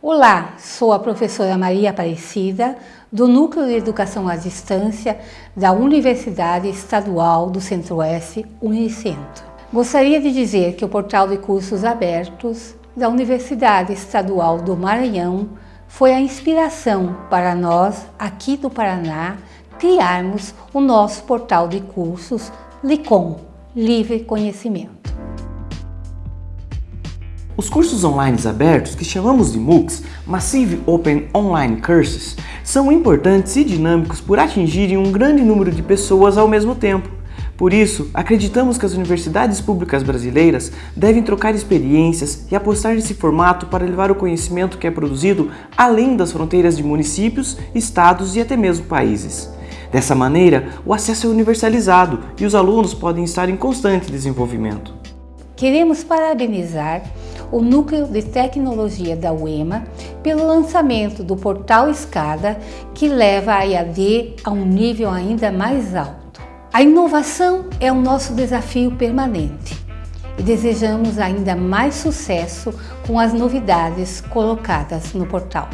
Olá, sou a professora Maria Aparecida, do Núcleo de Educação à Distância da Universidade Estadual do Centro-Oeste, Unicentro. Gostaria de dizer que o portal de cursos abertos da Universidade Estadual do Maranhão foi a inspiração para nós, aqui do Paraná, criarmos o nosso portal de cursos LICOM, Livre Conhecimento. Os cursos online abertos, que chamamos de MOOCs, Massive Open Online Courses, são importantes e dinâmicos por atingirem um grande número de pessoas ao mesmo tempo. Por isso, acreditamos que as universidades públicas brasileiras devem trocar experiências e apostar nesse formato para levar o conhecimento que é produzido além das fronteiras de municípios, estados e até mesmo países. Dessa maneira, o acesso é universalizado e os alunos podem estar em constante desenvolvimento. Queremos parabenizar o Núcleo de Tecnologia da UEMA pelo lançamento do portal Escada, que leva a EAD a um nível ainda mais alto. A inovação é o nosso desafio permanente e desejamos ainda mais sucesso com as novidades colocadas no portal.